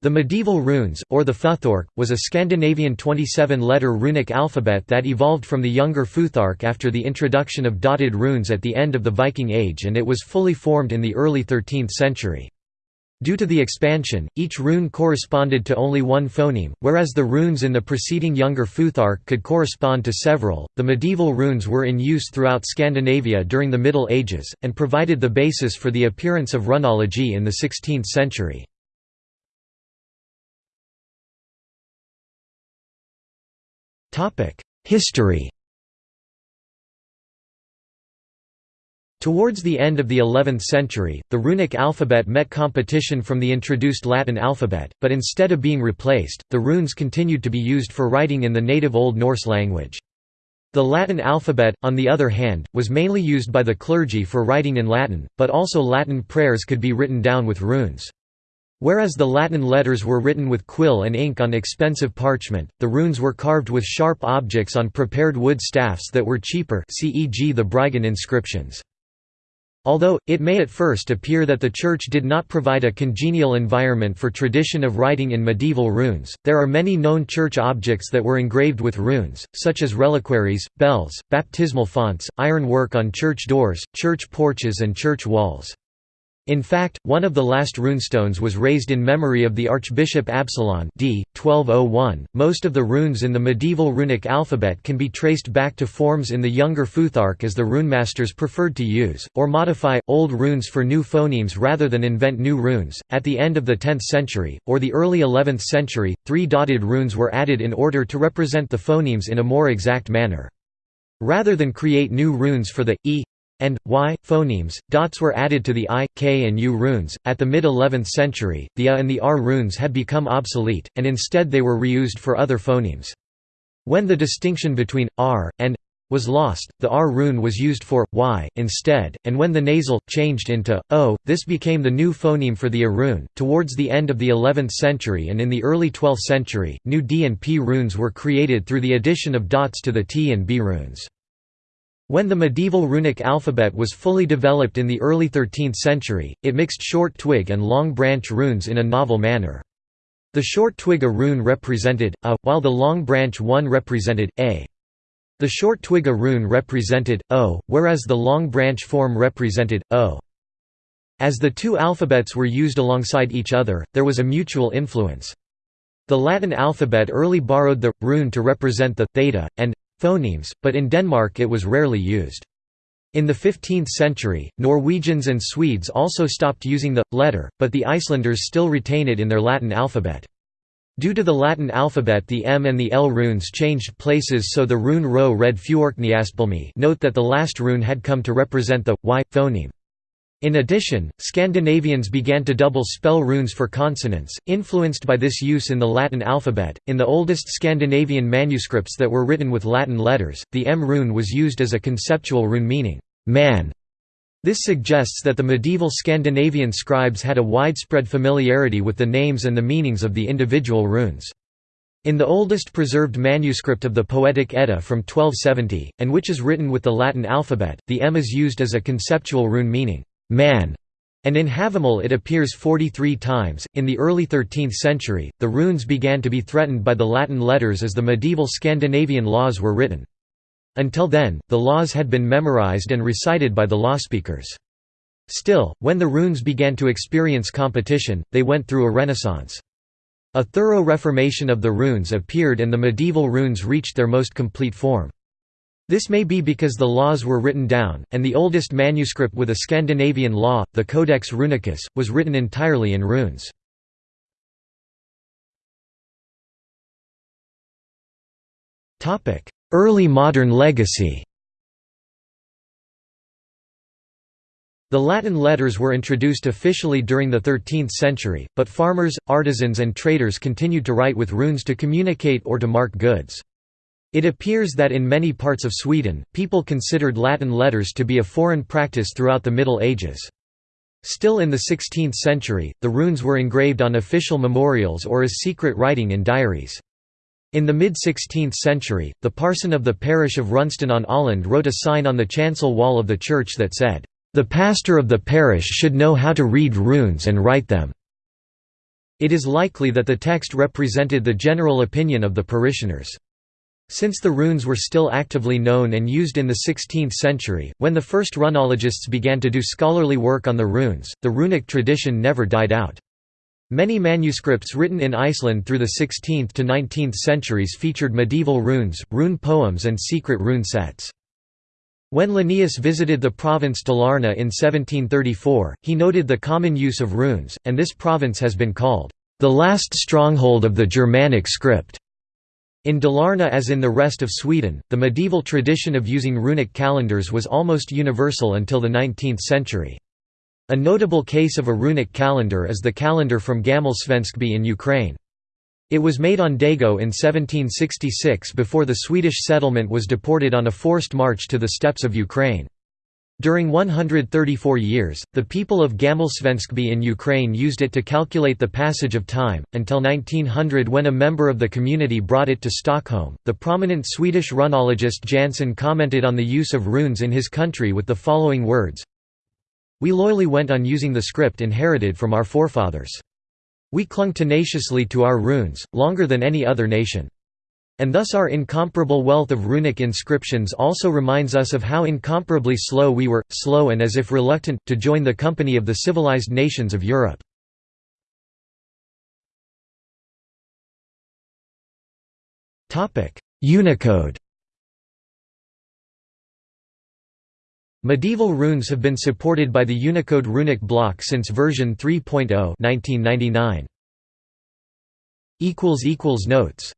The medieval runes, or the Futhark, was a Scandinavian 27-letter runic alphabet that evolved from the younger Futhark after the introduction of dotted runes at the end of the Viking Age and it was fully formed in the early 13th century. Due to the expansion, each rune corresponded to only one phoneme, whereas the runes in the preceding younger Futhark could correspond to several. The medieval runes were in use throughout Scandinavia during the Middle Ages, and provided the basis for the appearance of runology in the 16th century. History Towards the end of the 11th century, the runic alphabet met competition from the introduced Latin alphabet, but instead of being replaced, the runes continued to be used for writing in the native Old Norse language. The Latin alphabet, on the other hand, was mainly used by the clergy for writing in Latin, but also Latin prayers could be written down with runes. Whereas the Latin letters were written with quill and ink on expensive parchment, the runes were carved with sharp objects on prepared wood staffs that were cheaper c.e.g. the Bryggen inscriptions. Although, it may at first appear that the Church did not provide a congenial environment for tradition of writing in medieval runes, there are many known church objects that were engraved with runes, such as reliquaries, bells, baptismal fonts, iron work on church doors, church porches and church walls. In fact, one of the last runestones was raised in memory of the Archbishop Absalon d. 1201. Most of the runes in the medieval runic alphabet can be traced back to forms in the younger Futhark as the runemasters preferred to use, or modify, old runes for new phonemes rather than invent new runes. At the end of the 10th century, or the early 11th century, three dotted runes were added in order to represent the phonemes in a more exact manner. Rather than create new runes for the e, and y phonemes. Dots were added to the i, k, and u runes. At the mid 11th century, the a and the r runes had become obsolete, and instead they were reused for other phonemes. When the distinction between r and was lost, the R rune was used for y instead, and when the nasal changed into o, this became the new phoneme for the A rune. Towards the end of the 11th century and in the early 12th century, new D and P runes were created through the addition of dots to the T and B runes. When the medieval runic alphabet was fully developed in the early 13th century, it mixed short twig and long branch runes in a novel manner. The short twig A rune represented A, while the long branch one represented A. The short twig A rune represented O, whereas the long branch form represented O. As the two alphabets were used alongside each other, there was a mutual influence. The Latin alphabet early borrowed the rune to represent the theta and phonemes, but in Denmark it was rarely used. In the 15th century, Norwegians and Swedes also stopped using the letter, but the Icelanders still retain it in their Latin alphabet. Due to the Latin alphabet the M and the L runes changed places so the rune row read Fjorkniaspelmi note that the last rune had come to represent the y phoneme. In addition, Scandinavians began to double spell runes for consonants, influenced by this use in the Latin alphabet. In the oldest Scandinavian manuscripts that were written with Latin letters, the M rune was used as a conceptual rune meaning man. This suggests that the medieval Scandinavian scribes had a widespread familiarity with the names and the meanings of the individual runes. In the oldest preserved manuscript of the Poetic Edda from 1270, and which is written with the Latin alphabet, the M is used as a conceptual rune meaning man, and in Havamal it appears 43 times. In the early 13th century, the runes began to be threatened by the Latin letters as the medieval Scandinavian laws were written. Until then, the laws had been memorized and recited by the lawspeakers. Still, when the runes began to experience competition, they went through a renaissance. A thorough reformation of the runes appeared and the medieval runes reached their most complete form. This may be because the laws were written down, and the oldest manuscript with a Scandinavian law, the Codex Runicus, was written entirely in runes. Early modern legacy The Latin letters were introduced officially during the 13th century, but farmers, artisans and traders continued to write with runes to communicate or to mark goods. It appears that in many parts of Sweden, people considered Latin letters to be a foreign practice throughout the Middle Ages. Still in the 16th century, the runes were engraved on official memorials or as secret writing in diaries. In the mid-16th century, the parson of the parish of Runsten on Åland wrote a sign on the chancel wall of the church that said, "'The pastor of the parish should know how to read runes and write them.' It is likely that the text represented the general opinion of the parishioners. Since the runes were still actively known and used in the 16th century, when the first runologists began to do scholarly work on the runes, the runic tradition never died out. Many manuscripts written in Iceland through the 16th to 19th centuries featured medieval runes, rune poems and secret rune sets. When Linnaeus visited the province Dalarna in 1734, he noted the common use of runes, and this province has been called, "...the last stronghold of the Germanic script." In Dalarna as in the rest of Sweden, the medieval tradition of using runic calendars was almost universal until the 19th century. A notable case of a runic calendar is the calendar from Gammalsvenskby in Ukraine. It was made on Dagö in 1766 before the Swedish settlement was deported on a forced march to the steppes of Ukraine. During 134 years, the people of Gammalsvenskby in Ukraine used it to calculate the passage of time, until 1900 when a member of the community brought it to Stockholm. The prominent Swedish runologist Jansson commented on the use of runes in his country with the following words We loyally went on using the script inherited from our forefathers. We clung tenaciously to our runes, longer than any other nation. And thus our incomparable wealth of runic inscriptions also reminds us of how incomparably slow we were, slow and as if reluctant, to join the company of the civilized nations of Europe. Unicode Medieval runes have been supported by the Unicode runic block since version 3.0 1999. Notes